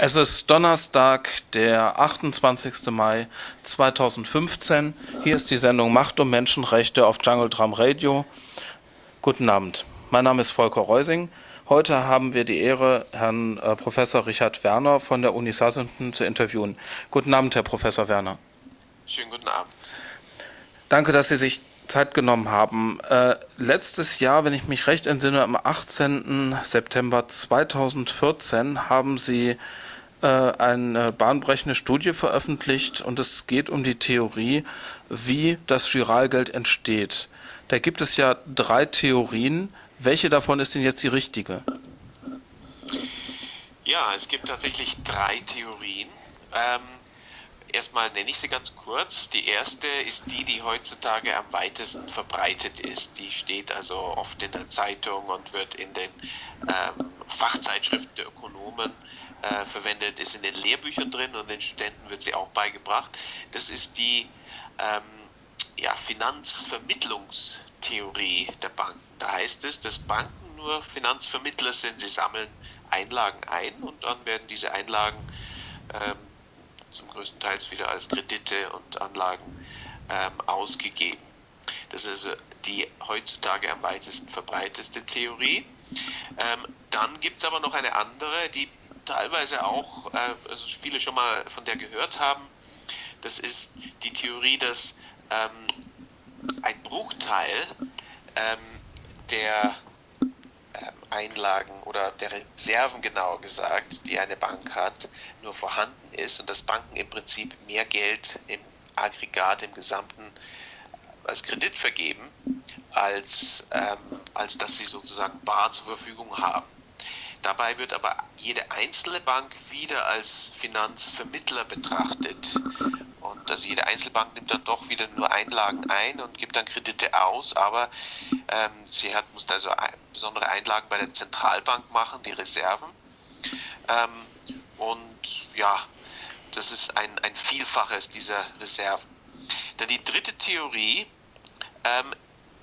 Es ist Donnerstag, der 28. Mai 2015. Hier ist die Sendung Macht und Menschenrechte auf Jungle Drum Radio. Guten Abend. Mein Name ist Volker Reusing. Heute haben wir die Ehre, Herrn äh, Professor Richard Werner von der Uni Southampton zu interviewen. Guten Abend, Herr Professor Werner. Schönen guten Abend. Danke, dass Sie sich Zeit genommen haben. Äh, letztes Jahr, wenn ich mich recht entsinne, am 18. September 2014 haben Sie eine bahnbrechende Studie veröffentlicht und es geht um die Theorie, wie das Giralgeld entsteht. Da gibt es ja drei Theorien. Welche davon ist denn jetzt die richtige? Ja, es gibt tatsächlich drei Theorien. Ähm, erstmal nenne ich sie ganz kurz. Die erste ist die, die heutzutage am weitesten verbreitet ist. Die steht also oft in der Zeitung und wird in den ähm, Fachzeitschriften der Ökonomen äh, verwendet, ist in den Lehrbüchern drin und den Studenten wird sie auch beigebracht. Das ist die ähm, ja, Finanzvermittlungstheorie der Banken. Da heißt es, dass Banken nur Finanzvermittler sind. Sie sammeln Einlagen ein und dann werden diese Einlagen ähm, zum größten Teil wieder als Kredite und Anlagen ähm, ausgegeben. Das ist also die heutzutage am weitesten verbreiteste Theorie. Ähm, dann gibt es aber noch eine andere, die teilweise auch, äh, also viele schon mal von der gehört haben. Das ist die Theorie, dass ähm, ein Bruchteil ähm, der ähm, Einlagen oder der Reserven genauer gesagt, die eine Bank hat, nur vorhanden ist und dass Banken im Prinzip mehr Geld im Aggregat, im Gesamten äh, als Kredit vergeben, als, ähm, als dass sie sozusagen bar zur Verfügung haben. Dabei wird aber jede einzelne Bank wieder als Finanzvermittler betrachtet. Und also jede Einzelbank nimmt dann doch wieder nur Einlagen ein und gibt dann Kredite aus, aber ähm, sie hat, muss also besondere Einlagen bei der Zentralbank machen, die Reserven. Ähm, und ja, das ist ein, ein Vielfaches dieser Reserven. Dann die dritte Theorie ähm,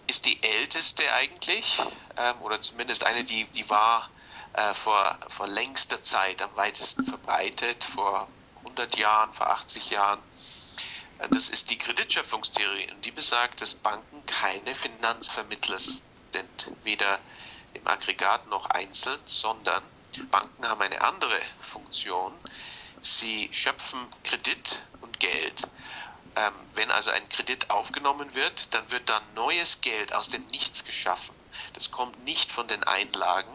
ist die älteste eigentlich, ähm, oder zumindest eine, die, die war äh, vor, vor längster Zeit am weitesten verbreitet, vor 100 Jahren, vor 80 Jahren. Äh, das ist die Kreditschöpfungstheorie und die besagt, dass Banken keine Finanzvermittler sind, weder im Aggregat noch einzeln, sondern Banken haben eine andere Funktion. Sie schöpfen Kredit und Geld. Ähm, wenn also ein Kredit aufgenommen wird, dann wird dann neues Geld aus dem Nichts geschaffen. Das kommt nicht von den Einlagen,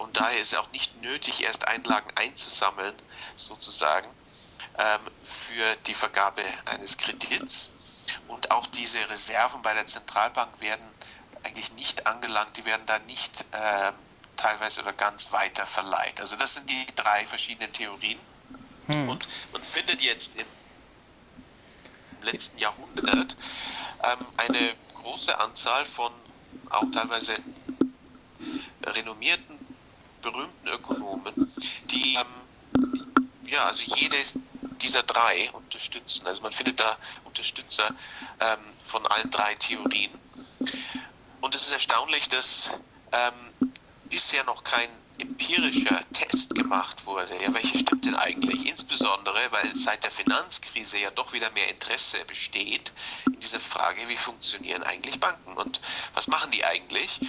und daher ist es auch nicht nötig, erst Einlagen einzusammeln, sozusagen, ähm, für die Vergabe eines Kredits. Und auch diese Reserven bei der Zentralbank werden eigentlich nicht angelangt, die werden da nicht äh, teilweise oder ganz weiter verleiht. Also das sind die drei verschiedenen Theorien. Hm. Und man findet jetzt im letzten Jahrhundert ähm, eine große Anzahl von auch teilweise renommierten berühmten Ökonomen, die ähm, ja, also jede dieser drei unterstützen. Also man findet da Unterstützer ähm, von allen drei Theorien. Und es ist erstaunlich, dass ähm, bisher noch kein empirischer Test gemacht wurde. Ja, welche stimmt denn eigentlich? Insbesondere, weil seit der Finanzkrise ja doch wieder mehr Interesse besteht in dieser Frage, wie funktionieren eigentlich Banken und was machen die eigentlich?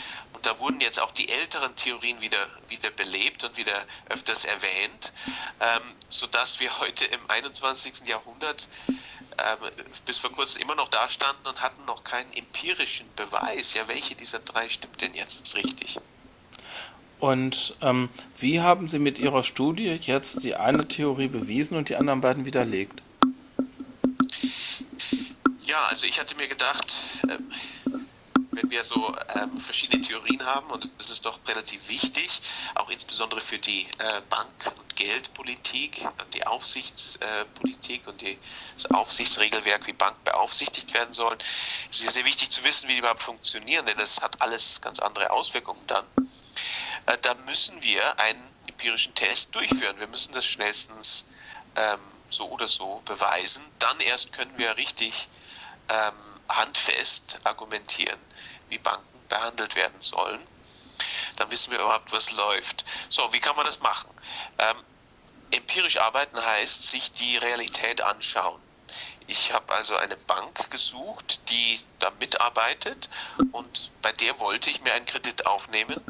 Und da wurden jetzt auch die älteren Theorien wieder, wieder belebt und wieder öfters erwähnt, ähm, sodass wir heute im 21. Jahrhundert ähm, bis vor kurzem immer noch da standen und hatten noch keinen empirischen Beweis. Ja, welche dieser drei stimmt denn jetzt richtig? Und ähm, wie haben Sie mit Ihrer Studie jetzt die eine Theorie bewiesen und die anderen beiden widerlegt? Ja, also ich hatte mir gedacht, ähm, wenn wir so ähm, verschiedene Theorien haben, und das ist doch relativ wichtig, auch insbesondere für die äh, Bank- und Geldpolitik, die Aufsichtspolitik äh, und die, das Aufsichtsregelwerk, wie Banken beaufsichtigt werden sollen, ist es sehr wichtig zu wissen, wie die überhaupt funktionieren, denn das hat alles ganz andere Auswirkungen dann. Äh, da müssen wir einen empirischen Test durchführen. Wir müssen das schnellstens ähm, so oder so beweisen. Dann erst können wir richtig ähm, handfest argumentieren, wie Banken behandelt werden sollen. Dann wissen wir überhaupt, was läuft. So, wie kann man das machen? Ähm, empirisch arbeiten heißt, sich die Realität anschauen. Ich habe also eine Bank gesucht, die da mitarbeitet und bei der wollte ich mir einen Kredit aufnehmen.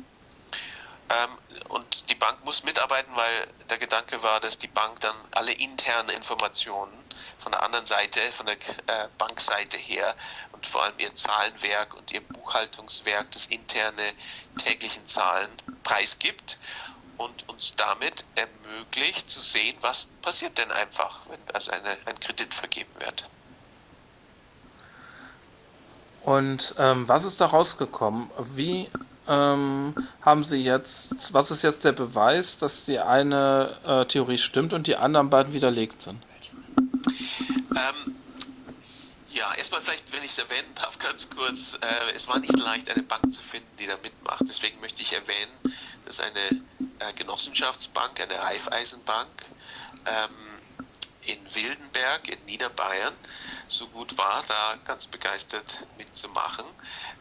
Ähm, und die Bank muss mitarbeiten, weil der Gedanke war, dass die Bank dann alle internen Informationen von der anderen Seite, von der äh, Bankseite her und vor allem ihr Zahlenwerk und ihr Buchhaltungswerk, das interne täglichen Zahlen preisgibt und uns damit ermöglicht zu sehen, was passiert denn einfach, wenn also eine, ein Kredit vergeben wird. Und ähm, was ist da rausgekommen? Wie ähm, haben Sie jetzt, was ist jetzt der Beweis, dass die eine äh, Theorie stimmt und die anderen beiden widerlegt sind? Ähm, ja, erstmal vielleicht, wenn ich es erwähnen darf, ganz kurz, äh, es war nicht leicht, eine Bank zu finden, die da mitmacht. Deswegen möchte ich erwähnen, dass eine äh, Genossenschaftsbank, eine Raiffeisenbank ähm, in Wildenberg in Niederbayern so gut war, da ganz begeistert mitzumachen.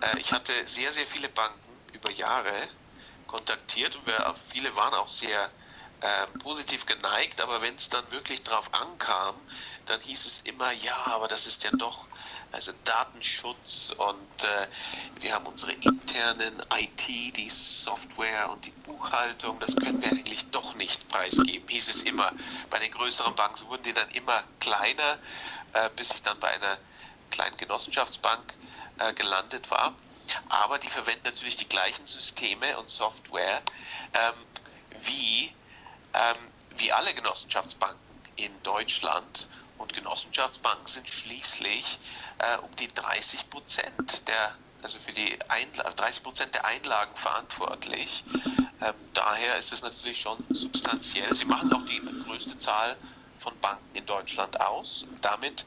Äh, ich hatte sehr, sehr viele Banken über Jahre kontaktiert und wir, viele waren auch sehr äh, positiv geneigt, aber wenn es dann wirklich drauf ankam, dann hieß es immer, ja, aber das ist ja doch also Datenschutz und äh, wir haben unsere internen IT, die Software und die Buchhaltung, das können wir eigentlich doch nicht preisgeben, hieß es immer. Bei den größeren Banken wurden die dann immer kleiner, äh, bis ich dann bei einer kleinen Genossenschaftsbank äh, gelandet war. Aber die verwenden natürlich die gleichen Systeme und Software ähm, wie, ähm, wie alle Genossenschaftsbanken in Deutschland. Und Genossenschaftsbanken sind schließlich äh, um die 30 Prozent der, also für die Einla 30 Prozent der Einlagen verantwortlich. Ähm, daher ist es natürlich schon substanziell. Sie machen auch die größte Zahl von Banken in Deutschland aus, damit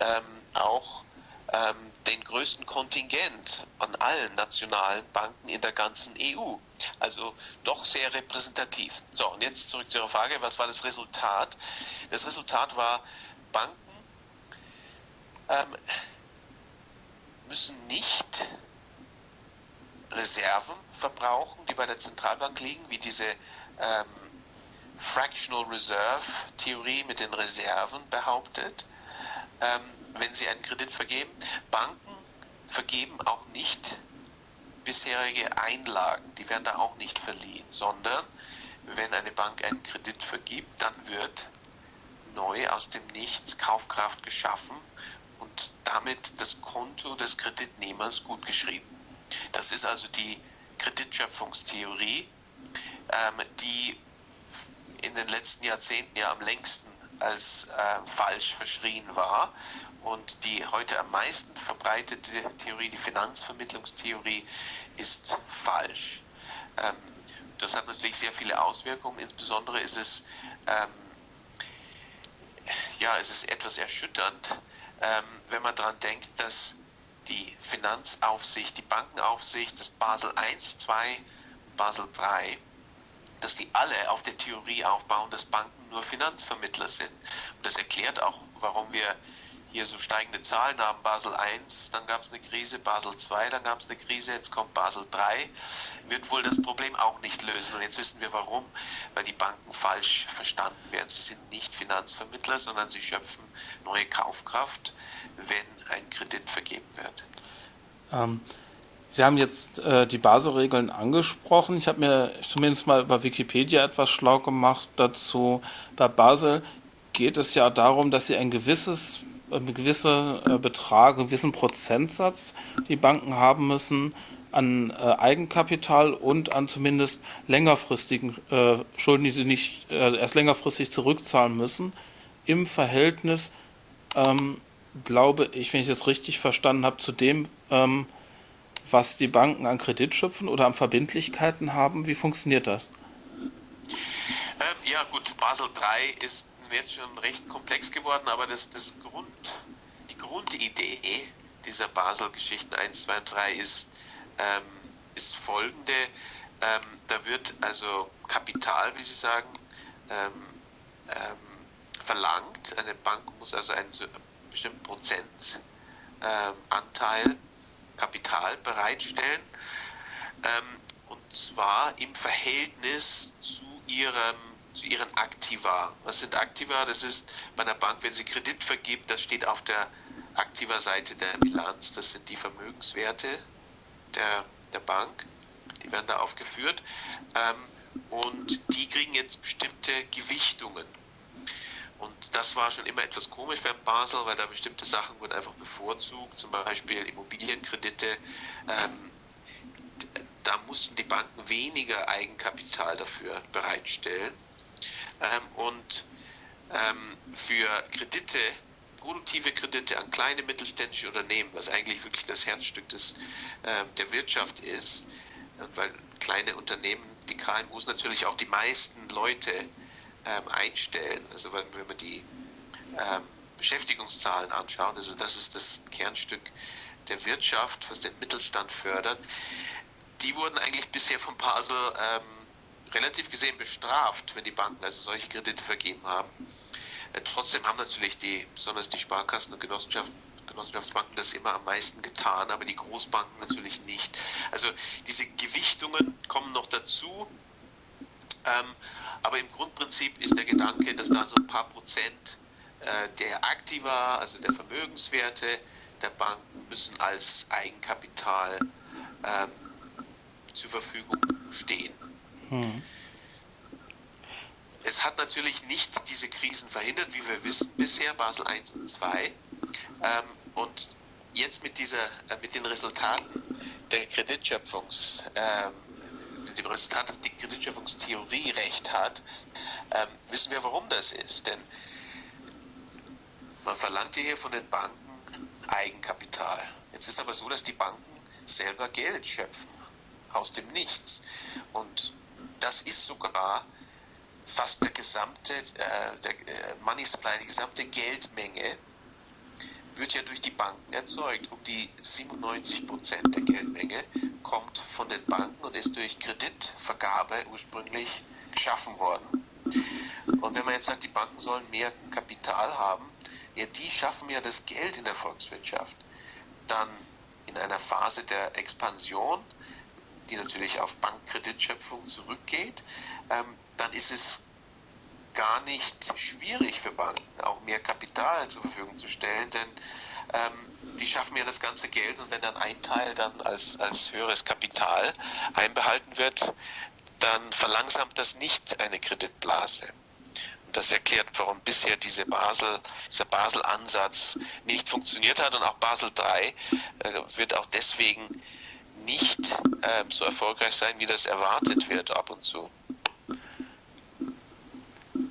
ähm, auch ähm, den größten Kontingent an allen nationalen Banken in der ganzen EU. Also doch sehr repräsentativ. So, und jetzt zurück zu Ihrer Frage, was war das Resultat? Das Resultat war, Banken ähm, müssen nicht Reserven verbrauchen, die bei der Zentralbank liegen, wie diese ähm, Fractional Reserve Theorie mit den Reserven behauptet, ähm, wenn sie einen Kredit vergeben. Banken vergeben auch nicht bisherige Einlagen, die werden da auch nicht verliehen, sondern wenn eine Bank einen Kredit vergibt, dann wird neu aus dem Nichts Kaufkraft geschaffen und damit das Konto des Kreditnehmers gut geschrieben. Das ist also die Kreditschöpfungstheorie, ähm, die in den letzten Jahrzehnten ja am längsten als äh, falsch verschrien war und die heute am meisten verbreitete Theorie, die Finanzvermittlungstheorie, ist falsch. Ähm, das hat natürlich sehr viele Auswirkungen. Insbesondere ist es, ähm, ja, es ist etwas erschütternd, ähm, wenn man daran denkt, dass die Finanzaufsicht, die Bankenaufsicht, das Basel I, II, Basel III, dass die alle auf der Theorie aufbauen, dass Banken nur Finanzvermittler sind. Und das erklärt auch, warum wir hier so steigende Zahlen haben. Basel I, dann gab es eine Krise, Basel II, dann gab es eine Krise, jetzt kommt Basel III, wird wohl das Problem auch nicht lösen. Und jetzt wissen wir warum, weil die Banken falsch verstanden werden. Sie sind nicht Finanzvermittler, sondern sie schöpfen neue Kaufkraft, wenn ein Kredit vergeben wird. Ähm, Sie haben jetzt äh, die Basel-Regeln angesprochen. Ich habe mir zumindest mal bei Wikipedia etwas schlau gemacht dazu. Bei Basel geht es ja darum, dass Sie ein gewisses einen gewissen äh, Betrag, einen gewissen Prozentsatz die Banken haben müssen an äh, Eigenkapital und an zumindest längerfristigen äh, Schulden, die sie nicht erst längerfristig zurückzahlen müssen, im Verhältnis, ähm, glaube ich, wenn ich das richtig verstanden habe, zu dem, ähm, was die Banken an Kredit schöpfen oder an Verbindlichkeiten haben. Wie funktioniert das? Ähm, ja gut, Basel III ist jetzt schon recht komplex geworden, aber das, das Grund, die Grundidee dieser Basel-Geschichten 1, 2 und 3 ist, ähm, ist folgende. Ähm, da wird also Kapital, wie Sie sagen, ähm, ähm verlangt. Eine Bank muss also einen bestimmten Prozentanteil ähm, Kapital bereitstellen. Ähm, und zwar im Verhältnis zu ihrem zu ihren Aktiva. Was sind Aktiva? Das ist bei einer Bank, wenn sie Kredit vergibt, das steht auf der Aktiva-Seite der Bilanz. Das sind die Vermögenswerte der, der Bank. Die werden da aufgeführt. Ähm, und die kriegen jetzt bestimmte Gewichtungen. Und das war schon immer etwas komisch beim Basel, weil da bestimmte Sachen wurden einfach bevorzugt, zum Beispiel Immobilienkredite. Ähm, da mussten die Banken weniger Eigenkapital dafür bereitstellen. Ähm, und ähm, für Kredite, produktive Kredite an kleine mittelständische Unternehmen, was eigentlich wirklich das Herzstück des, ähm, der Wirtschaft ist, weil kleine Unternehmen, die KMUs natürlich auch die meisten Leute ähm, einstellen. Also wenn, wenn man die ähm, Beschäftigungszahlen anschaut, also das ist das Kernstück der Wirtschaft, was den Mittelstand fördert, die wurden eigentlich bisher von Basel ähm, relativ gesehen bestraft, wenn die Banken also solche Kredite vergeben haben. Äh, trotzdem haben natürlich die, besonders die Sparkassen und Genossenschaften, Genossenschaftsbanken das immer am meisten getan, aber die Großbanken natürlich nicht. Also diese Gewichtungen kommen noch dazu. Ähm, aber im Grundprinzip ist der Gedanke, dass da so ein paar Prozent äh, der Aktiva, also der Vermögenswerte der Banken, müssen als Eigenkapital ähm, zur Verfügung stehen. Hm. Es hat natürlich nicht diese Krisen verhindert, wie wir wissen bisher, Basel I und II. Ähm, und jetzt mit, dieser, äh, mit den Resultaten der Kreditschöpfungs, ähm, mit dem Resultat, dass die Kreditschöpfungstheorie recht hat, ähm, wissen wir, warum das ist. Denn man verlangt hier von den Banken Eigenkapital. Jetzt ist aber so, dass die Banken selber Geld schöpfen aus dem Nichts. Und das ist sogar fast der gesamte, äh, der äh, Money Supply, die gesamte Geldmenge wird ja durch die Banken erzeugt. Um die 97 Prozent der Geldmenge kommt von den Banken und ist durch Kreditvergabe ursprünglich geschaffen worden. Und wenn man jetzt sagt, die Banken sollen mehr Kapital haben, ja, die schaffen ja das Geld in der Volkswirtschaft. Dann in einer Phase der Expansion die natürlich auf Bankkreditschöpfung zurückgeht, ähm, dann ist es gar nicht schwierig für Banken, auch mehr Kapital zur Verfügung zu stellen, denn ähm, die schaffen ja das ganze Geld und wenn dann ein Teil dann als, als höheres Kapital einbehalten wird, dann verlangsamt das nicht eine Kreditblase. Und das erklärt, warum bisher diese Basel, dieser Basel-Ansatz nicht funktioniert hat und auch Basel III äh, wird auch deswegen nicht ähm, so erfolgreich sein, wie das erwartet wird ab und zu.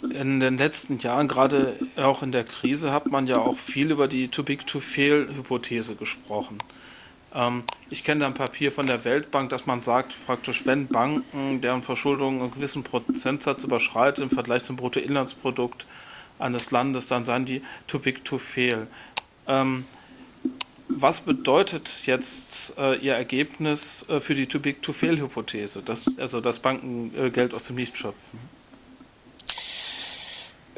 In den letzten Jahren, gerade auch in der Krise, hat man ja auch viel über die Too-Big-to-Fail-Hypothese gesprochen. Ähm, ich kenne ein Papier von der Weltbank, dass man sagt, praktisch, wenn Banken, deren Verschuldung einen gewissen Prozentsatz überschreitet im Vergleich zum Bruttoinlandsprodukt eines Landes, dann seien die too-big-to-fail. Ähm, was bedeutet jetzt äh, Ihr Ergebnis äh, für die Too-Big-to-Fail-Hypothese, dass, also dass Banken äh, Geld aus dem Nichts schöpfen?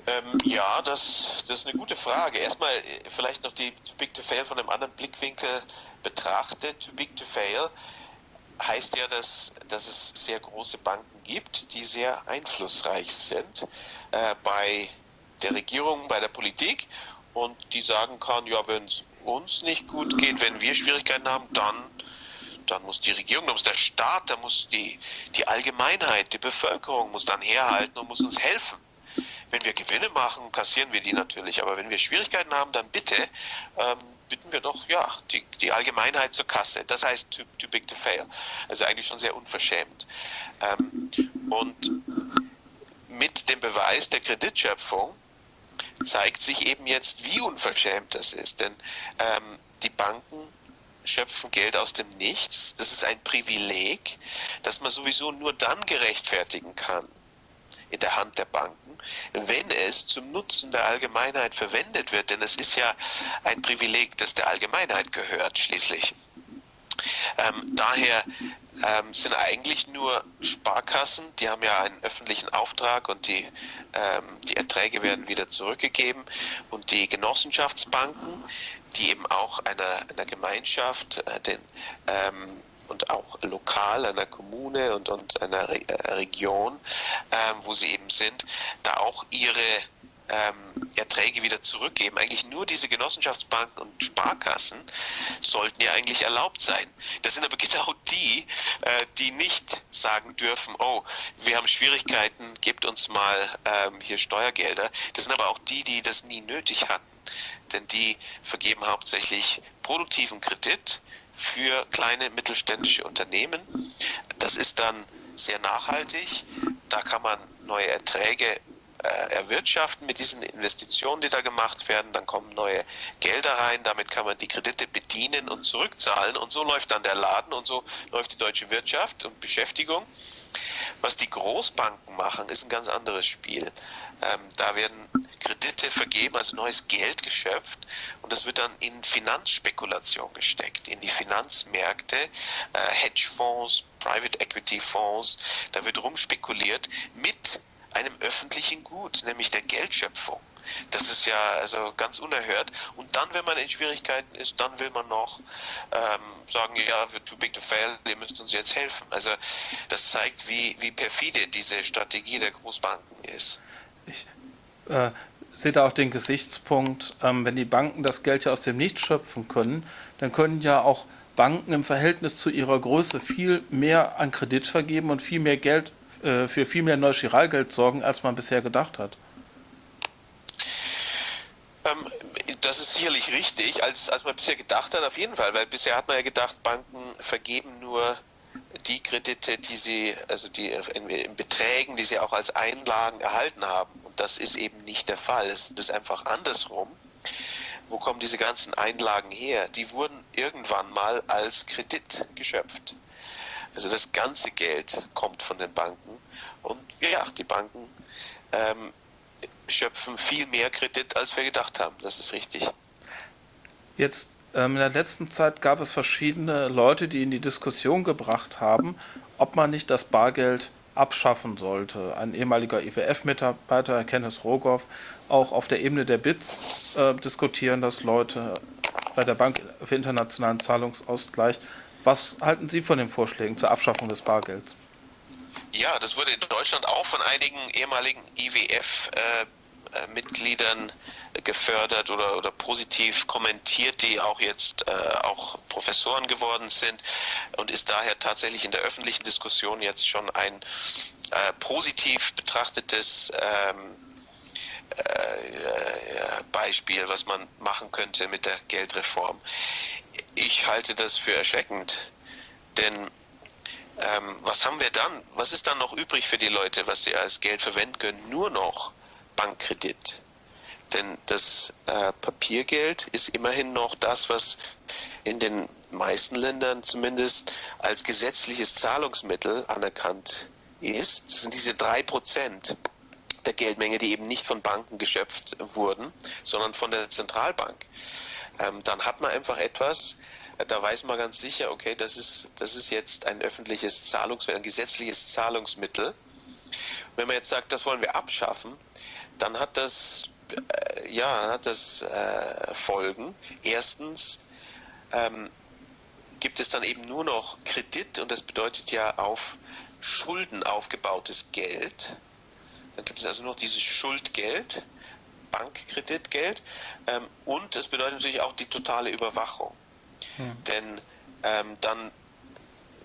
Ähm, ja, das, das ist eine gute Frage. Erstmal äh, vielleicht noch die Too Big to Fail von einem anderen Blickwinkel betrachtet. Too Big to Fail heißt ja, dass, dass es sehr große Banken gibt, die sehr einflussreich sind äh, bei der Regierung, bei der Politik und die sagen kann, ja, wenn es uns nicht gut geht, wenn wir Schwierigkeiten haben, dann, dann muss die Regierung, dann muss der Staat, dann muss die, die Allgemeinheit, die Bevölkerung muss dann herhalten und muss uns helfen. Wenn wir Gewinne machen, kassieren wir die natürlich, aber wenn wir Schwierigkeiten haben, dann bitte ähm, bitten wir doch ja die, die Allgemeinheit zur Kasse. Das heißt too, too big to fail. Also eigentlich schon sehr unverschämt. Ähm, und mit dem Beweis der Kreditschöpfung zeigt sich eben jetzt, wie unverschämt das ist. Denn ähm, die Banken schöpfen Geld aus dem Nichts. Das ist ein Privileg, das man sowieso nur dann gerechtfertigen kann in der Hand der Banken, wenn es zum Nutzen der Allgemeinheit verwendet wird. Denn es ist ja ein Privileg, das der Allgemeinheit gehört schließlich. Ähm, daher ähm, sind eigentlich nur Sparkassen, die haben ja einen öffentlichen Auftrag und die, ähm, die Erträge werden wieder zurückgegeben. Und die Genossenschaftsbanken, die eben auch einer, einer Gemeinschaft äh, den, ähm, und auch lokal einer Kommune und, und einer Re Region, ähm, wo sie eben sind, da auch ihre ähm, Erträge wieder zurückgeben. Eigentlich nur diese Genossenschaftsbanken und Sparkassen sollten ja eigentlich erlaubt sein. Das sind aber genau die, äh, die nicht sagen dürfen, oh, wir haben Schwierigkeiten, gebt uns mal ähm, hier Steuergelder. Das sind aber auch die, die das nie nötig hatten. Denn die vergeben hauptsächlich produktiven Kredit für kleine mittelständische Unternehmen. Das ist dann sehr nachhaltig. Da kann man neue Erträge äh, erwirtschaften mit diesen Investitionen, die da gemacht werden. Dann kommen neue Gelder rein, damit kann man die Kredite bedienen und zurückzahlen. Und so läuft dann der Laden und so läuft die deutsche Wirtschaft und Beschäftigung. Was die Großbanken machen, ist ein ganz anderes Spiel. Ähm, da werden Kredite vergeben, also neues Geld geschöpft und das wird dann in Finanzspekulation gesteckt, in die Finanzmärkte, äh, Hedgefonds, Private Equity Fonds, da wird rumspekuliert mit Gut, nämlich der Geldschöpfung. Das ist ja also ganz unerhört. Und dann, wenn man in Schwierigkeiten ist, dann will man noch ähm, sagen, ja, we're too big to fail, ihr müsst uns jetzt helfen. Also das zeigt, wie, wie perfide diese Strategie der Großbanken ist. Ich äh, sehe da auch den Gesichtspunkt, ähm, wenn die Banken das Geld ja aus dem Nichts schöpfen können, dann können ja auch Banken im Verhältnis zu ihrer Größe viel mehr an Kredit vergeben und viel mehr Geld äh, für viel mehr neues Chiralgeld sorgen, als man bisher gedacht hat. Ähm, das ist sicherlich richtig, als, als man bisher gedacht hat, auf jeden Fall, weil bisher hat man ja gedacht, Banken vergeben nur die Kredite, die sie, also die in, in Beträgen, die sie auch als Einlagen erhalten haben. Und das ist eben nicht der Fall. Es ist einfach andersrum. Wo kommen diese ganzen Einlagen her? Die wurden irgendwann mal als Kredit geschöpft. Also das ganze Geld kommt von den Banken und ja, die Banken ähm, schöpfen viel mehr Kredit, als wir gedacht haben. Das ist richtig. Jetzt ähm, in der letzten Zeit gab es verschiedene Leute, die in die Diskussion gebracht haben, ob man nicht das Bargeld abschaffen sollte. Ein ehemaliger IWF-Mitarbeiter, Kenneth Rogoff, auch auf der Ebene der BITS äh, diskutieren das Leute bei der Bank für internationalen Zahlungsausgleich was halten Sie von den Vorschlägen zur Abschaffung des Bargelds? Ja, das wurde in Deutschland auch von einigen ehemaligen IWF-Mitgliedern äh, gefördert oder, oder positiv kommentiert, die auch jetzt äh, auch Professoren geworden sind und ist daher tatsächlich in der öffentlichen Diskussion jetzt schon ein äh, positiv betrachtetes ähm, äh, Beispiel, was man machen könnte mit der Geldreform. Ich halte das für erschreckend, denn ähm, was haben wir dann? Was ist dann noch übrig für die Leute, was sie als Geld verwenden können? Nur noch Bankkredit. Denn das äh, Papiergeld ist immerhin noch das, was in den meisten Ländern zumindest als gesetzliches Zahlungsmittel anerkannt ist. Das sind diese drei Prozent der Geldmenge, die eben nicht von Banken geschöpft wurden, sondern von der Zentralbank ähm, dann hat man einfach etwas, äh, da weiß man ganz sicher, okay, das ist, das ist jetzt ein öffentliches Zahlungsmittel, ein gesetzliches Zahlungsmittel. Wenn man jetzt sagt, das wollen wir abschaffen, dann hat das, äh, ja, hat das äh, Folgen. Erstens ähm, gibt es dann eben nur noch Kredit und das bedeutet ja auf Schulden aufgebautes Geld. Dann gibt es also noch dieses Schuldgeld. Bankkreditgeld ähm, und es bedeutet natürlich auch die totale Überwachung. Hm. Denn ähm, dann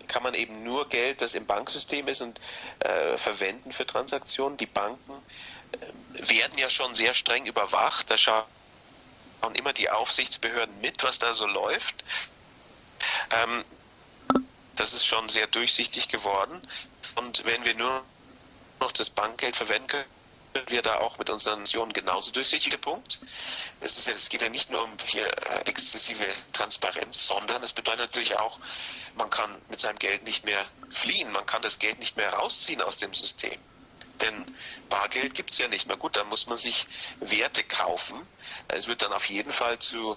kann man eben nur Geld, das im Banksystem ist, und äh, verwenden für Transaktionen. Die Banken äh, werden ja schon sehr streng überwacht. Da schauen immer die Aufsichtsbehörden mit, was da so läuft. Ähm, das ist schon sehr durchsichtig geworden. Und wenn wir nur noch das Bankgeld verwenden können, wir da auch mit unseren Nationen genauso durchsichtig. Punkt. Es, ist ja, es geht ja nicht nur um hier äh, exzessive Transparenz, sondern es bedeutet natürlich auch, man kann mit seinem Geld nicht mehr fliehen, man kann das Geld nicht mehr rausziehen aus dem System. Denn Bargeld gibt es ja nicht mehr. Gut, dann muss man sich Werte kaufen. Es wird dann auf jeden Fall zu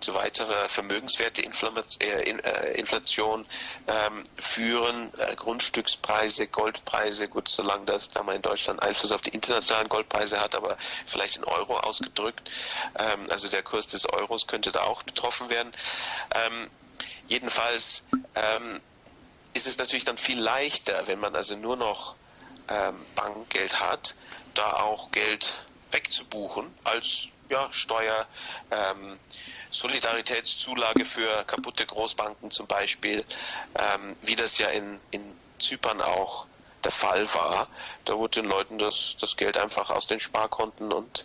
zu weiterer Vermögenswerteinflation äh, ähm, führen. Äh, Grundstückspreise, Goldpreise, gut, solange das da mal in Deutschland Einfluss auf die internationalen Goldpreise hat, aber vielleicht in Euro ausgedrückt. Ähm, also der Kurs des Euros könnte da auch betroffen werden. Ähm, jedenfalls ist es natürlich dann viel leichter, wenn man also nur noch Bankgeld hat, da auch Geld wegzubuchen als ja, Steuer, ähm, Solidaritätszulage für kaputte Großbanken zum Beispiel, ähm, wie das ja in, in Zypern auch der Fall war. Da wurde den Leuten das, das Geld einfach aus den Sparkonten und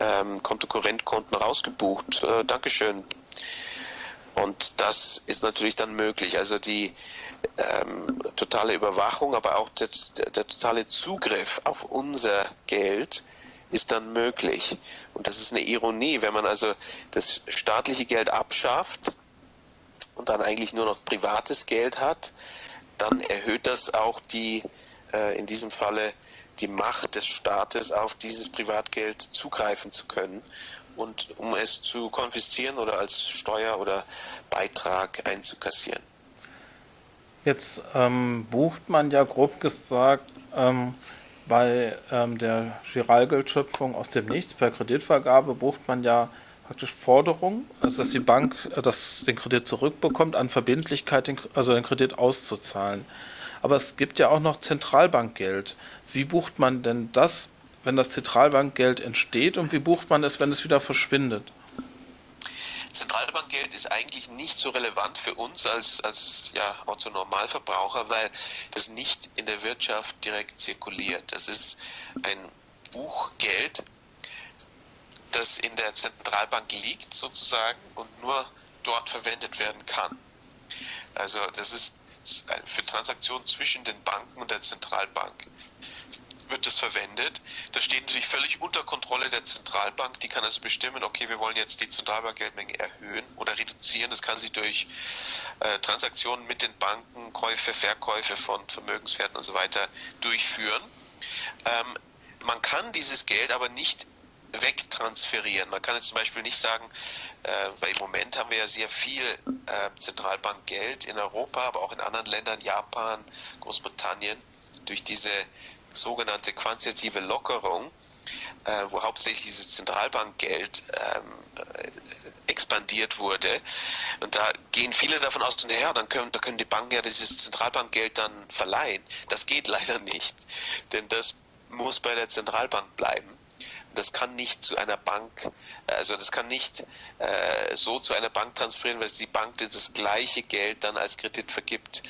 ähm, Kontokorrentkonten rausgebucht. Äh, Dankeschön. Und das ist natürlich dann möglich. Also die ähm, totale Überwachung, aber auch der, der, der totale Zugriff auf unser Geld ist dann möglich. Und das ist eine Ironie, wenn man also das staatliche Geld abschafft und dann eigentlich nur noch privates Geld hat, dann erhöht das auch die, äh, in diesem Falle, die Macht des Staates auf dieses Privatgeld zugreifen zu können und um es zu konfiszieren oder als Steuer oder Beitrag einzukassieren. Jetzt ähm, bucht man ja grob gesagt ähm, bei ähm, der Giralgeldschöpfung aus dem Nichts per Kreditvergabe bucht man ja praktisch Forderungen, also dass die Bank äh, das, den Kredit zurückbekommt, an Verbindlichkeit, den, also den Kredit auszuzahlen. Aber es gibt ja auch noch Zentralbankgeld. Wie bucht man denn das, wenn das Zentralbankgeld entsteht und wie bucht man es, wenn es wieder verschwindet? Zentralbankgeld ist eigentlich nicht so relevant für uns als, als ja, Otto-Normalverbraucher, weil das nicht in der Wirtschaft direkt zirkuliert. Das ist ein Buchgeld, das in der Zentralbank liegt sozusagen und nur dort verwendet werden kann. Also das ist für Transaktionen zwischen den Banken und der Zentralbank wird das verwendet. Das steht natürlich völlig unter Kontrolle der Zentralbank. Die kann also bestimmen, okay, wir wollen jetzt die Zentralbankgeldmenge erhöhen oder reduzieren. Das kann sie durch äh, Transaktionen mit den Banken, Käufe, Verkäufe von Vermögenswerten und so weiter durchführen. Ähm, man kann dieses Geld aber nicht wegtransferieren. Man kann jetzt zum Beispiel nicht sagen, äh, weil im Moment haben wir ja sehr viel äh, Zentralbankgeld in Europa, aber auch in anderen Ländern, Japan, Großbritannien, durch diese sogenannte quantitative Lockerung, äh, wo hauptsächlich dieses Zentralbankgeld ähm, äh, expandiert wurde. Und da gehen viele davon aus, naja, dann können, da können die Banken ja dieses Zentralbankgeld dann verleihen. Das geht leider nicht, denn das muss bei der Zentralbank bleiben. Das kann nicht zu einer Bank, also das kann nicht äh, so zu einer Bank transferieren, weil die Bank das gleiche Geld dann als Kredit vergibt.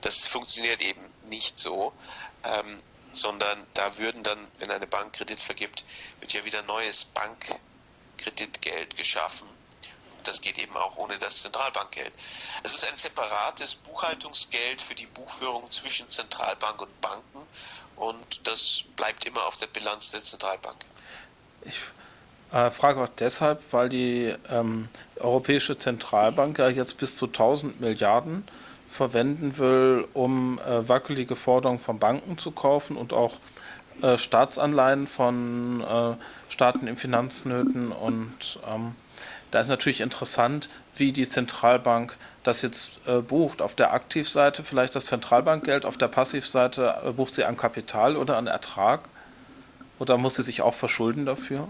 Das funktioniert eben nicht so. Ähm, sondern da würden dann, wenn eine Bank Kredit vergibt, wird ja wieder neues Bankkreditgeld geschaffen. Das geht eben auch ohne das Zentralbankgeld. Es ist ein separates Buchhaltungsgeld für die Buchführung zwischen Zentralbank und Banken und das bleibt immer auf der Bilanz der Zentralbank. Ich äh, frage auch deshalb, weil die ähm, Europäische Zentralbank ja jetzt bis zu 1000 Milliarden verwenden will, um äh, wackelige Forderungen von Banken zu kaufen und auch äh, Staatsanleihen von äh, Staaten in Finanznöten. Und ähm, da ist natürlich interessant, wie die Zentralbank das jetzt äh, bucht. Auf der Aktivseite vielleicht das Zentralbankgeld, auf der Passivseite äh, bucht sie an Kapital oder an Ertrag. Oder muss sie sich auch verschulden dafür?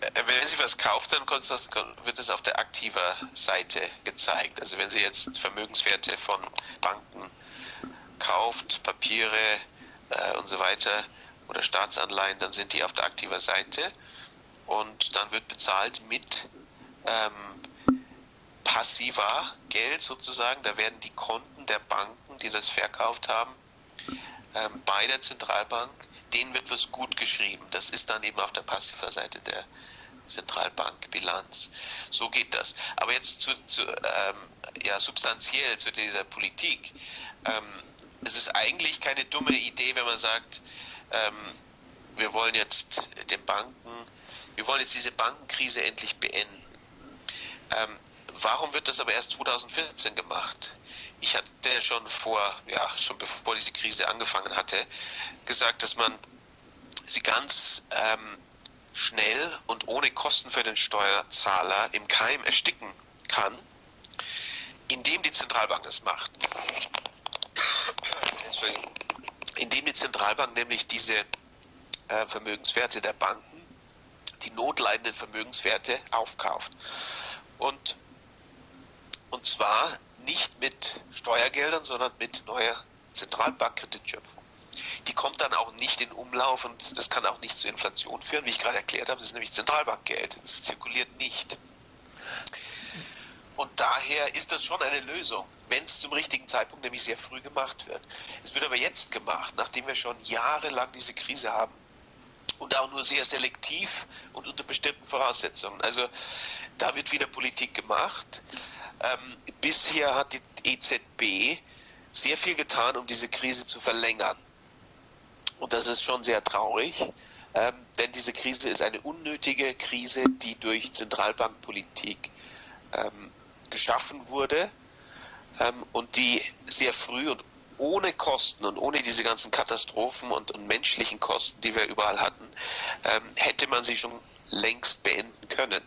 Äh, wenn Sie was kauft, dann wird es auf der aktiver Seite gezeigt. Also wenn Sie jetzt Vermögenswerte von Banken kauft, Papiere äh, und so weiter oder Staatsanleihen, dann sind die auf der aktiver Seite und dann wird bezahlt mit ähm, passiver Geld sozusagen. Da werden die Konten der Banken, die das verkauft haben, ähm, bei der Zentralbank denen wird was gut geschrieben. Das ist dann eben auf der passiver Seite der Zentralbankbilanz. So geht das. Aber jetzt zu, zu ähm, ja, substanziell zu dieser Politik. Ähm, es ist eigentlich keine dumme Idee, wenn man sagt, ähm, wir wollen jetzt den Banken, wir wollen jetzt diese Bankenkrise endlich beenden. Ähm, warum wird das aber erst 2014 gemacht? Ich hatte schon vor, ja, schon bevor diese Krise angefangen hatte, gesagt, dass man sie ganz ähm, schnell und ohne Kosten für den Steuerzahler im Keim ersticken kann, indem die Zentralbank das macht. Indem die Zentralbank nämlich diese äh, Vermögenswerte der Banken, die notleidenden Vermögenswerte aufkauft. Und, und zwar nicht mit Steuergeldern, sondern mit neuer Zentralbankkreditschöpfung. Die kommt dann auch nicht in Umlauf und das kann auch nicht zur Inflation führen, wie ich gerade erklärt habe. Das ist nämlich Zentralbankgeld. Das zirkuliert nicht. Und daher ist das schon eine Lösung, wenn es zum richtigen Zeitpunkt, nämlich sehr früh gemacht wird. Es wird aber jetzt gemacht, nachdem wir schon jahrelang diese Krise haben und auch nur sehr selektiv und unter bestimmten Voraussetzungen. Also da wird wieder Politik gemacht. Ähm, bisher hat die EZB sehr viel getan, um diese Krise zu verlängern. Und das ist schon sehr traurig, ähm, denn diese Krise ist eine unnötige Krise, die durch Zentralbankpolitik ähm, geschaffen wurde ähm, und die sehr früh und ohne Kosten und ohne diese ganzen Katastrophen und, und menschlichen Kosten, die wir überall hatten, ähm, hätte man sie schon längst beenden können.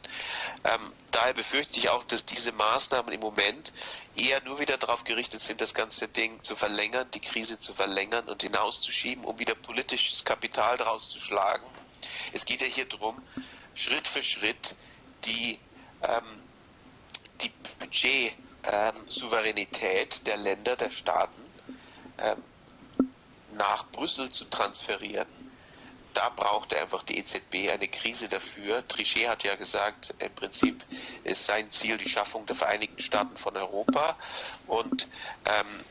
Ähm, daher befürchte ich auch, dass diese Maßnahmen im Moment eher nur wieder darauf gerichtet sind, das ganze Ding zu verlängern, die Krise zu verlängern und hinauszuschieben, um wieder politisches Kapital daraus zu schlagen. Es geht ja hier darum, Schritt für Schritt die ähm, die Budgetsouveränität ähm, der Länder, der Staaten ähm, nach Brüssel zu transferieren. Da braucht einfach die EZB eine Krise dafür. Trichet hat ja gesagt, im Prinzip ist sein Ziel die Schaffung der Vereinigten Staaten von Europa. Und ähm,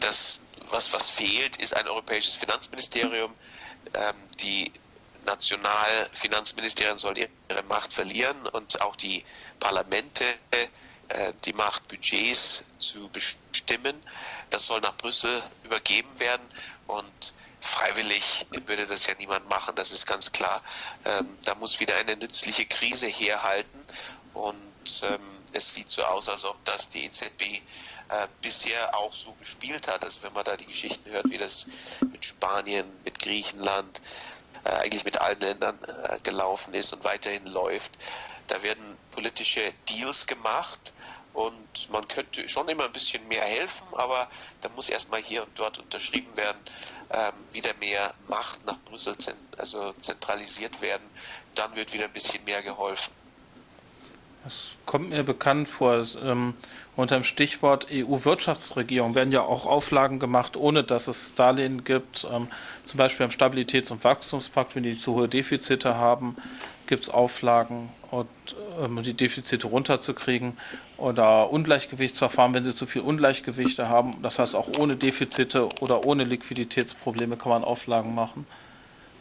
das, was, was fehlt, ist ein europäisches Finanzministerium. Ähm, die Nationalfinanzministerien sollen ihre Macht verlieren und auch die Parlamente äh, die Macht, Budgets zu bestimmen. Das soll nach Brüssel übergeben werden und freiwillig würde das ja niemand machen, das ist ganz klar. Ähm, da muss wieder eine nützliche Krise herhalten und ähm, es sieht so aus, als ob das die EZB äh, bisher auch so gespielt hat. Also wenn man da die Geschichten hört, wie das mit Spanien, mit Griechenland, äh, eigentlich mit allen Ländern äh, gelaufen ist und weiterhin läuft. Da werden politische Deals gemacht und man könnte schon immer ein bisschen mehr helfen, aber da muss erstmal hier und dort unterschrieben werden, ähm, wieder mehr Macht nach Brüssel also zentralisiert werden, dann wird wieder ein bisschen mehr geholfen. Das kommt mir bekannt vor. Ähm, unter dem Stichwort EU-Wirtschaftsregierung werden ja auch Auflagen gemacht, ohne dass es Darlehen gibt. Ähm, zum Beispiel am Stabilitäts- und Wachstumspakt, wenn die zu hohe Defizite haben, gibt es Auflagen, und, ähm, die Defizite runterzukriegen oder Ungleichgewichtsverfahren, wenn sie zu viel Ungleichgewichte haben. Das heißt, auch ohne Defizite oder ohne Liquiditätsprobleme kann man Auflagen machen.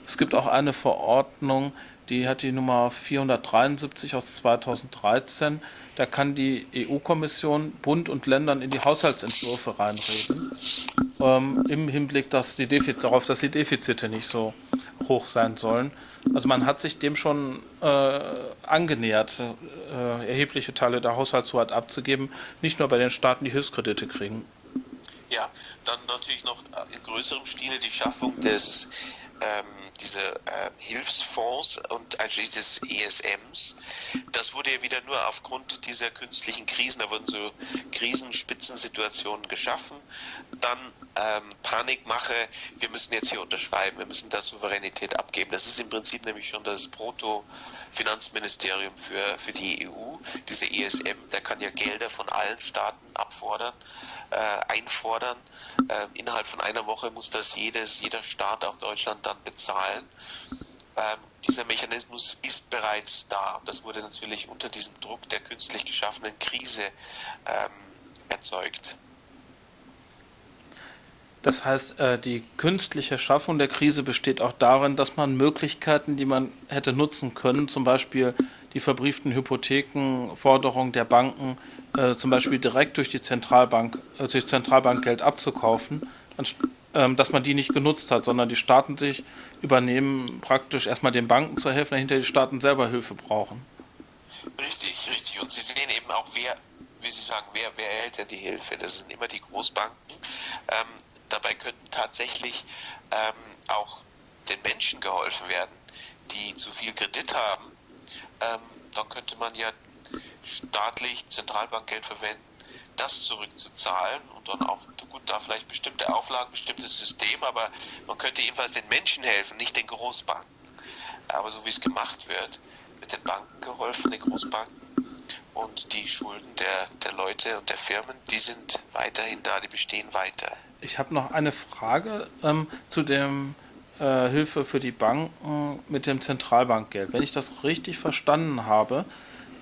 Es gibt auch eine Verordnung, die hat die Nummer 473 aus 2013. Da kann die EU-Kommission Bund und Ländern in die Haushaltsentwürfe reinreden, ähm, im Hinblick dass die Defizite, darauf, dass die Defizite nicht so hoch sein sollen. Also man hat sich dem schon äh, angenähert, äh, erhebliche Teile der Haushaltshoheit abzugeben, nicht nur bei den Staaten, die Hilfskredite kriegen. Ja, dann natürlich noch in größerem Stile die Schaffung des ähm, diese äh, Hilfsfonds und einschließlich des ESMs. Das wurde ja wieder nur aufgrund dieser künstlichen Krisen, da wurden so Krisenspitzensituationen geschaffen. Dann ähm, Panikmache, wir müssen jetzt hier unterschreiben, wir müssen da Souveränität abgeben. Das ist im Prinzip nämlich schon das Proto-Finanzministerium für, für die EU. Diese ESM, der kann ja Gelder von allen Staaten abfordern äh, einfordern. Äh, innerhalb von einer Woche muss das jedes, jeder Staat, auch Deutschland, dann bezahlen. Ähm, dieser Mechanismus ist bereits da. Das wurde natürlich unter diesem Druck der künstlich geschaffenen Krise ähm, erzeugt. Das heißt, äh, die künstliche Schaffung der Krise besteht auch darin, dass man Möglichkeiten, die man hätte nutzen können, zum Beispiel die verbrieften Hypothekenforderungen der Banken, äh, zum Beispiel direkt durch die Zentralbank, äh, durch Zentralbankgeld abzukaufen, dass man die nicht genutzt hat, sondern die Staaten sich übernehmen, praktisch erstmal den Banken zu helfen, dahinter die Staaten selber Hilfe brauchen. Richtig, richtig. Und Sie sehen eben auch, wer, wie Sie sagen, wer, wer erhält denn die Hilfe? Das sind immer die Großbanken. Ähm, dabei könnten tatsächlich ähm, auch den Menschen geholfen werden, die zu viel Kredit haben. Ähm, dann könnte man ja staatlich Zentralbankgeld verwenden, das zurückzuzahlen und dann auch, gut, da vielleicht bestimmte Auflagen, bestimmtes System, aber man könnte jedenfalls den Menschen helfen, nicht den Großbanken. Aber so wie es gemacht wird, mit den Banken geholfen, den Großbanken, und die Schulden der, der Leute und der Firmen, die sind weiterhin da, die bestehen weiter. Ich habe noch eine Frage ähm, zu dem äh, Hilfe für die Banken mit dem Zentralbankgeld. Wenn ich das richtig verstanden habe,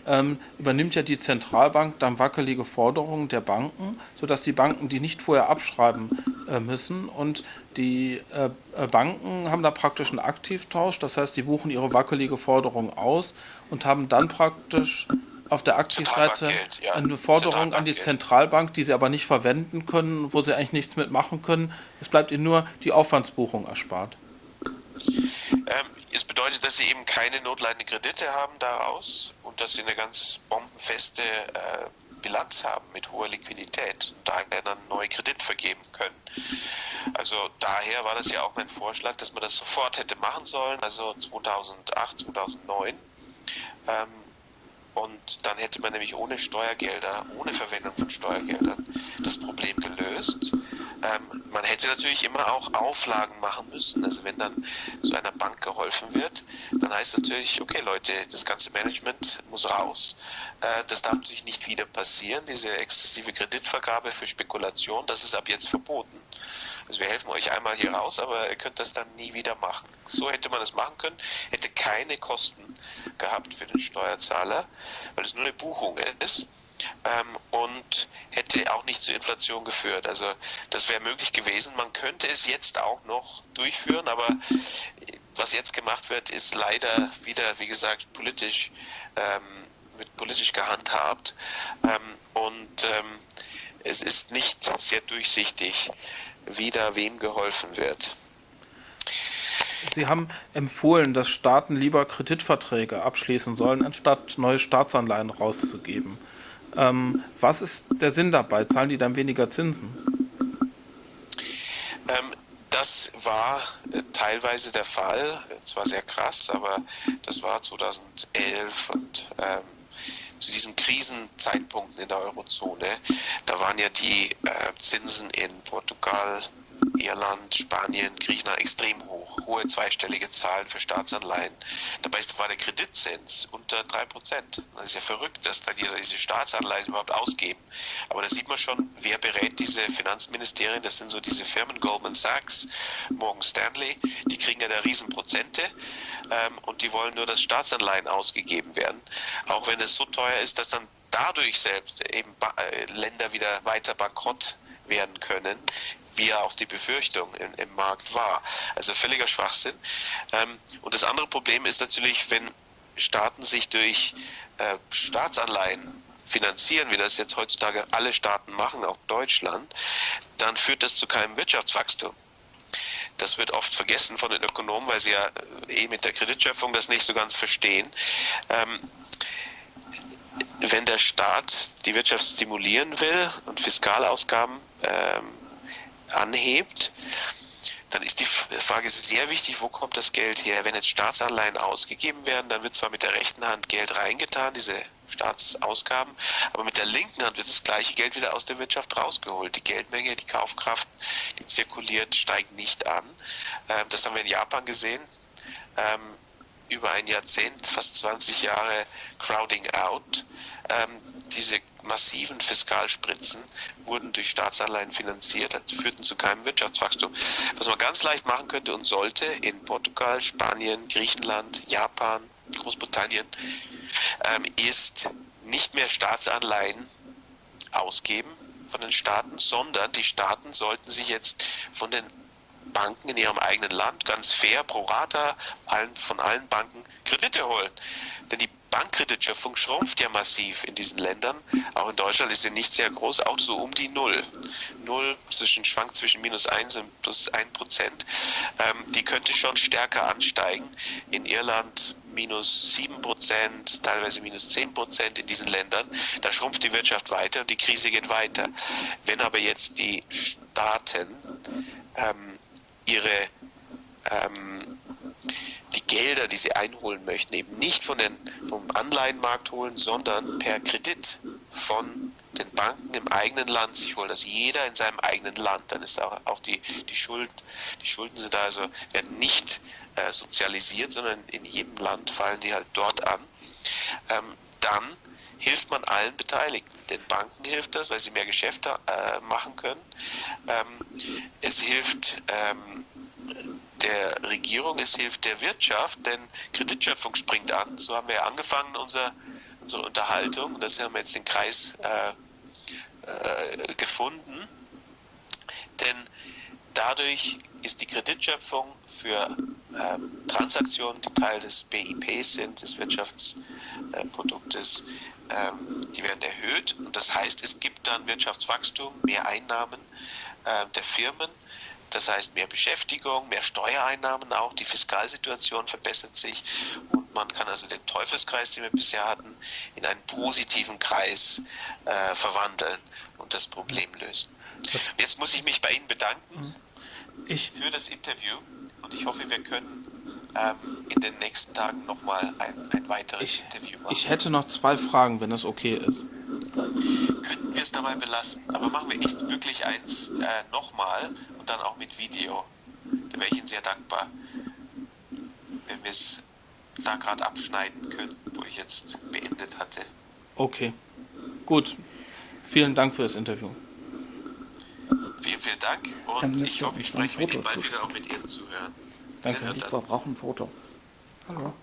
ähm, übernimmt ja die Zentralbank dann wackelige Forderungen der Banken, sodass die Banken die nicht vorher abschreiben äh, müssen. Und die äh, äh, Banken haben da praktisch einen Aktivtausch, das heißt, die buchen ihre wackelige Forderung aus und haben dann praktisch auf der Aktivseite ja. eine Forderung an die Zentralbank, die sie aber nicht verwenden können, wo sie eigentlich nichts mitmachen können. Es bleibt ihnen nur die Aufwandsbuchung erspart. Ähm, es bedeutet, dass sie eben keine notleidenden Kredite haben daraus und dass sie eine ganz bombenfeste äh, Bilanz haben mit hoher Liquidität und daher dann neue Kredit vergeben können. Also daher war das ja auch mein Vorschlag, dass man das sofort hätte machen sollen, also 2008, 2009. Ähm, und dann hätte man nämlich ohne Steuergelder, ohne Verwendung von Steuergeldern das Problem gelöst. Ähm, man hätte natürlich immer auch Auflagen machen müssen. Also wenn dann so einer Bank geholfen wird, dann heißt natürlich, okay Leute, das ganze Management muss raus. Äh, das darf natürlich nicht wieder passieren. Diese exzessive Kreditvergabe für Spekulation, das ist ab jetzt verboten. Also wir helfen euch einmal hier raus, aber ihr könnt das dann nie wieder machen. So hätte man es machen können, hätte keine Kosten gehabt für den Steuerzahler, weil es nur eine Buchung ist ähm, und hätte auch nicht zur Inflation geführt. Also das wäre möglich gewesen. Man könnte es jetzt auch noch durchführen, aber was jetzt gemacht wird, ist leider wieder, wie gesagt, politisch, ähm, wird politisch gehandhabt ähm, und ähm, es ist nicht sehr durchsichtig, wie da wem geholfen wird. Sie haben empfohlen, dass Staaten lieber Kreditverträge abschließen sollen, anstatt neue Staatsanleihen rauszugeben. Ähm, was ist der Sinn dabei? Zahlen die dann weniger Zinsen? Ähm, das war äh, teilweise der Fall. Zwar sehr krass, aber das war 2011 und ähm, zu diesen Krisenzeitpunkten in der Eurozone. Da waren ja die äh, Zinsen in Portugal, Irland, Spanien, Griechenland extrem hoch, hohe zweistellige Zahlen für Staatsanleihen. Dabei war der Kreditzins unter 3%. Das ist ja verrückt, dass dann diese Staatsanleihen überhaupt ausgeben. Aber da sieht man schon, wer berät diese Finanzministerien, das sind so diese Firmen Goldman Sachs, Morgan Stanley, die kriegen ja da Riesenprozente ähm, und die wollen nur, dass Staatsanleihen ausgegeben werden. Auch wenn es so teuer ist, dass dann dadurch selbst eben äh, Länder wieder weiter bankrott werden können, wie ja auch die Befürchtung im, im Markt war. Also völliger Schwachsinn. Ähm, und das andere Problem ist natürlich, wenn Staaten sich durch äh, Staatsanleihen finanzieren, wie das jetzt heutzutage alle Staaten machen, auch Deutschland, dann führt das zu keinem Wirtschaftswachstum. Das wird oft vergessen von den Ökonomen, weil sie ja äh, eh mit der Kreditschöpfung das nicht so ganz verstehen. Ähm, wenn der Staat die Wirtschaft stimulieren will und Fiskalausgaben ähm, anhebt, dann ist die Frage sehr wichtig, wo kommt das Geld her? Wenn jetzt Staatsanleihen ausgegeben werden, dann wird zwar mit der rechten Hand Geld reingetan, diese Staatsausgaben, aber mit der linken Hand wird das gleiche Geld wieder aus der Wirtschaft rausgeholt. Die Geldmenge, die Kaufkraft, die zirkuliert, steigt nicht an. Ähm, das haben wir in Japan gesehen. Ähm, über ein Jahrzehnt, fast 20 Jahre Crowding Out. Ähm, diese massiven Fiskalspritzen wurden durch Staatsanleihen finanziert, führten zu keinem Wirtschaftswachstum. Was man ganz leicht machen könnte und sollte in Portugal, Spanien, Griechenland, Japan, Großbritannien, ähm, ist nicht mehr Staatsanleihen ausgeben von den Staaten, sondern die Staaten sollten sich jetzt von den Banken in ihrem eigenen Land ganz fair pro rata allen, von allen Banken Kredite holen. Denn die Bankkreditschöpfung schrumpft ja massiv in diesen Ländern. Auch in Deutschland ist sie nicht sehr groß, auch so um die Null. Null zwischen, schwankt zwischen minus 1 und plus 1 Prozent. Ähm, die könnte schon stärker ansteigen. In Irland minus 7 Prozent, teilweise minus 10 Prozent in diesen Ländern. Da schrumpft die Wirtschaft weiter und die Krise geht weiter. Wenn aber jetzt die Staaten ähm, ihre ähm, Gelder, die sie einholen möchten, eben nicht von den, vom Anleihenmarkt holen, sondern per Kredit von den Banken im eigenen Land sich holen. Also jeder in seinem eigenen Land. Dann ist auch, auch die, die Schulden, die Schulden sind also werden nicht äh, sozialisiert, sondern in jedem Land fallen die halt dort an. Ähm, dann hilft man allen Beteiligten. Den Banken hilft das, weil sie mehr Geschäfte äh, machen können. Ähm, es hilft ähm, der Regierung, es hilft der Wirtschaft, denn Kreditschöpfung springt an. So haben wir ja angefangen, unser, unsere Unterhaltung. Das haben wir jetzt den Kreis äh, äh, gefunden. Denn dadurch ist die Kreditschöpfung für äh, Transaktionen, die Teil des BIP sind, des Wirtschaftsproduktes, äh, die werden erhöht. Und das heißt, es gibt dann Wirtschaftswachstum, mehr Einnahmen äh, der Firmen. Das heißt, mehr Beschäftigung, mehr Steuereinnahmen auch, die Fiskalsituation verbessert sich und man kann also den Teufelskreis, den wir bisher hatten, in einen positiven Kreis äh, verwandeln und das Problem lösen. Jetzt muss ich mich bei Ihnen bedanken ich. für das Interview und ich hoffe, wir können ähm, in den nächsten Tagen nochmal ein, ein weiteres ich, Interview machen. Ich hätte noch zwei Fragen, wenn es okay ist. Könnten wir es dabei belassen, aber machen wir echt wirklich eins äh, nochmal und dann auch mit Video. Da wäre ich Ihnen sehr dankbar, wenn wir es da gerade abschneiden können, wo ich jetzt beendet hatte. Okay, gut. Vielen Dank für das Interview. Vielen, vielen Dank und ich hoffe, ich spreche mit Ihnen bald wieder auch mit Ihnen zuhören. Danke. Wir brauchen ein Foto. Hallo.